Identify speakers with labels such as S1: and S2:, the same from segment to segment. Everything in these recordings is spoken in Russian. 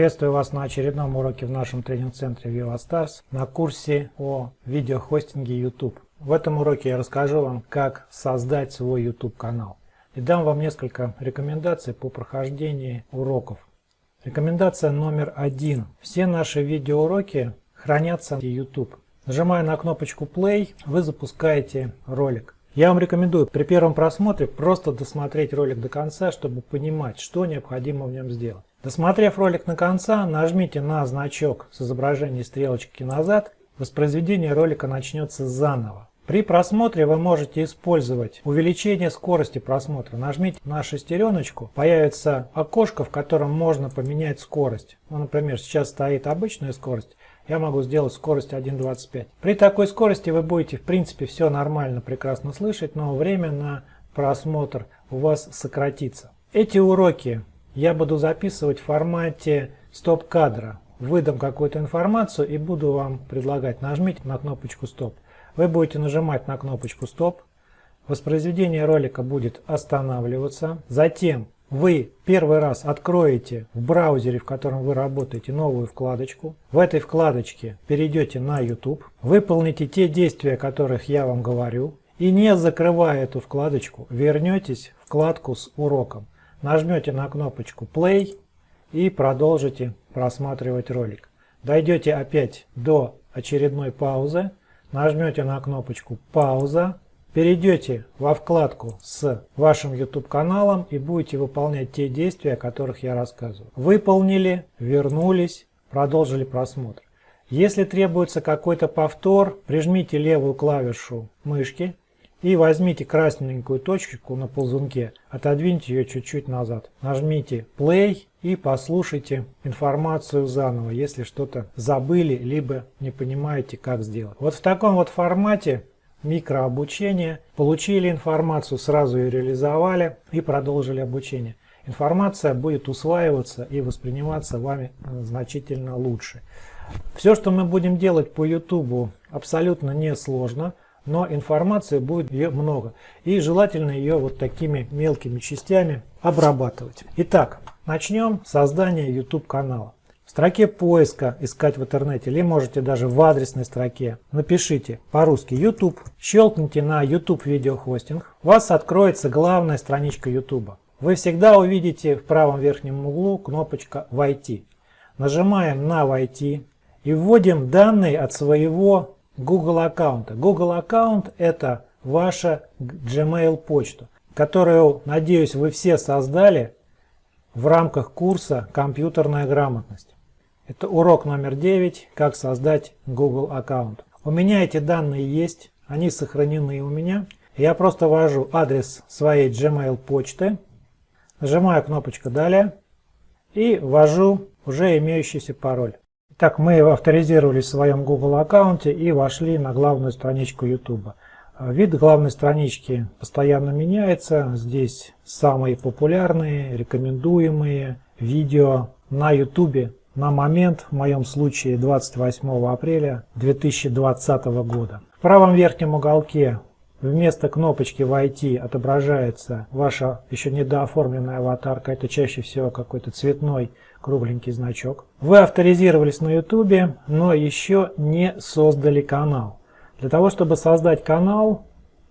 S1: Приветствую вас на очередном уроке в нашем тренинг-центре VivaStars на курсе о видеохостинге YouTube. В этом уроке я расскажу вам, как создать свой YouTube канал и дам вам несколько рекомендаций по прохождении уроков. Рекомендация номер один. Все наши видеоуроки хранятся в YouTube. Нажимая на кнопочку Play, вы запускаете ролик. Я вам рекомендую при первом просмотре просто досмотреть ролик до конца, чтобы понимать, что необходимо в нем сделать. Досмотрев ролик на конца, нажмите на значок с изображением стрелочки назад, воспроизведение ролика начнется заново. При просмотре вы можете использовать увеличение скорости просмотра. Нажмите на шестереночку, появится окошко, в котором можно поменять скорость. Ну, например, сейчас стоит обычная скорость, я могу сделать скорость 1.25. При такой скорости вы будете в принципе все нормально, прекрасно слышать, но время на просмотр у вас сократится. Эти уроки я буду записывать в формате стоп-кадра. Выдам какую-то информацию и буду вам предлагать. Нажмите на кнопочку стоп. Вы будете нажимать на кнопочку стоп. Воспроизведение ролика будет останавливаться. Затем вы первый раз откроете в браузере, в котором вы работаете, новую вкладочку. В этой вкладочке перейдете на YouTube. Выполните те действия, о которых я вам говорю. И не закрывая эту вкладочку, вернетесь в вкладку с уроком нажмете на кнопочку play и продолжите просматривать ролик. Дойдете опять до очередной паузы, нажмете на кнопочку пауза, перейдете во вкладку с вашим YouTube каналом и будете выполнять те действия, о которых я рассказываю. Выполнили, вернулись, продолжили просмотр. Если требуется какой-то повтор, прижмите левую клавишу мышки и возьмите красненькую точку на ползунке, отодвиньте ее чуть-чуть назад. Нажмите play и послушайте информацию заново, если что-то забыли, либо не понимаете, как сделать. Вот в таком вот формате микрообучения получили информацию, сразу ее реализовали и продолжили обучение. Информация будет усваиваться и восприниматься вами значительно лучше. Все, что мы будем делать по YouTube, абсолютно несложно но информации будет ее много. И желательно ее вот такими мелкими частями обрабатывать. Итак, начнем создание YouTube канала. В строке поиска искать в интернете или можете даже в адресной строке напишите по-русски YouTube, щелкните на YouTube видеохостинг, у вас откроется главная страничка YouTube. Вы всегда увидите в правом верхнем углу кнопочка «Войти». Нажимаем на «Войти» и вводим данные от своего Google аккаунта. Google аккаунт это ваша Gmail почта, которую, надеюсь, вы все создали в рамках курса «Компьютерная грамотность». Это урок номер 9 «Как создать Google аккаунт». У меня эти данные есть, они сохранены у меня. Я просто ввожу адрес своей Gmail почты, нажимаю кнопочку «Далее» и ввожу уже имеющийся пароль. Так, мы авторизировались в своем Google аккаунте и вошли на главную страничку YouTube. Вид главной странички постоянно меняется. Здесь самые популярные, рекомендуемые видео на YouTube на момент, в моем случае 28 апреля 2020 года. В правом верхнем уголке вместо кнопочки «Войти» отображается ваша еще недооформленная аватарка. Это чаще всего какой-то цветной кругленький значок. Вы авторизировались на YouTube, но еще не создали канал. Для того, чтобы создать канал,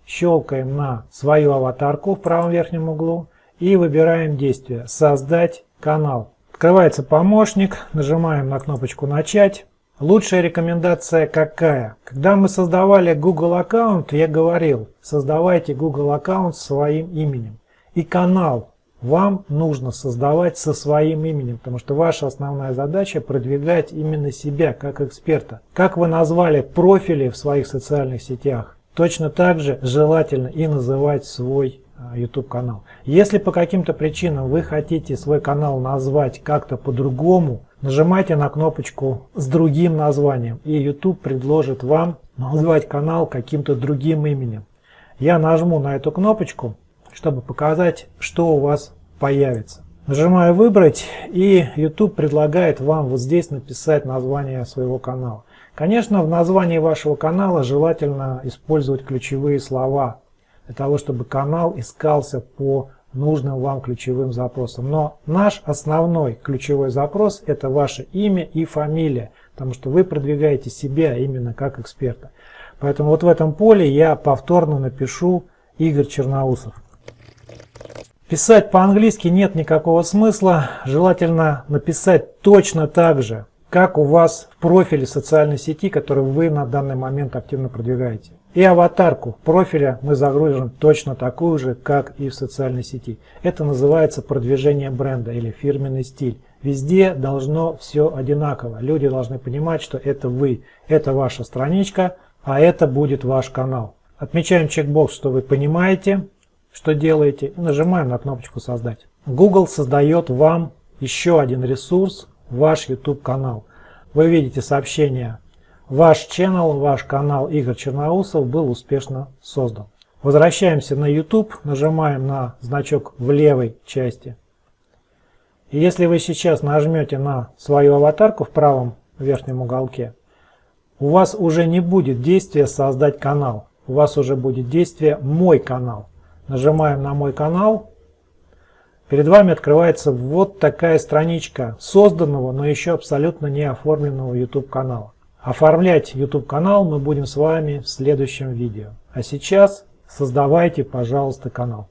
S1: щелкаем на свою аватарку в правом верхнем углу и выбираем действие «Создать канал». Открывается помощник, нажимаем на кнопочку «Начать». Лучшая рекомендация какая? Когда мы создавали Google аккаунт, я говорил, создавайте Google аккаунт своим именем. И канал вам нужно создавать со своим именем, потому что ваша основная задача продвигать именно себя как эксперта. Как вы назвали профили в своих социальных сетях, точно так же желательно и называть свой а, YouTube канал. Если по каким-то причинам вы хотите свой канал назвать как-то по-другому, нажимайте на кнопочку с другим названием, и YouTube предложит вам назвать канал каким-то другим именем. Я нажму на эту кнопочку, чтобы показать, что у вас появится. Нажимаю «Выбрать» и YouTube предлагает вам вот здесь написать название своего канала. Конечно, в названии вашего канала желательно использовать ключевые слова, для того, чтобы канал искался по нужным вам ключевым запросом. Но наш основной ключевой запрос это ваше имя и фамилия, потому что вы продвигаете себя именно как эксперта. Поэтому вот в этом поле я повторно напишу Игорь Черноусов. Писать по-английски нет никакого смысла. Желательно написать точно так же, как у вас в профиле социальной сети, который вы на данный момент активно продвигаете. И аватарку профиля мы загрузим точно такую же, как и в социальной сети. Это называется продвижение бренда или фирменный стиль. Везде должно все одинаково. Люди должны понимать, что это вы, это ваша страничка, а это будет ваш канал. Отмечаем чекбокс, что вы понимаете, что делаете, и нажимаем на кнопочку «Создать». Google создает вам еще один ресурс, ваш YouTube канал. Вы видите сообщение «Ваш channel, ваш канал Игорь Черноусов был успешно создан». Возвращаемся на YouTube, нажимаем на значок в левой части. И если вы сейчас нажмете на свою аватарку в правом верхнем уголке, у вас уже не будет действия «Создать канал», у вас уже будет действие «Мой канал». Нажимаем на мой канал. Перед вами открывается вот такая страничка созданного, но еще абсолютно не оформленного YouTube канала. Оформлять YouTube канал мы будем с вами в следующем видео. А сейчас создавайте, пожалуйста, канал.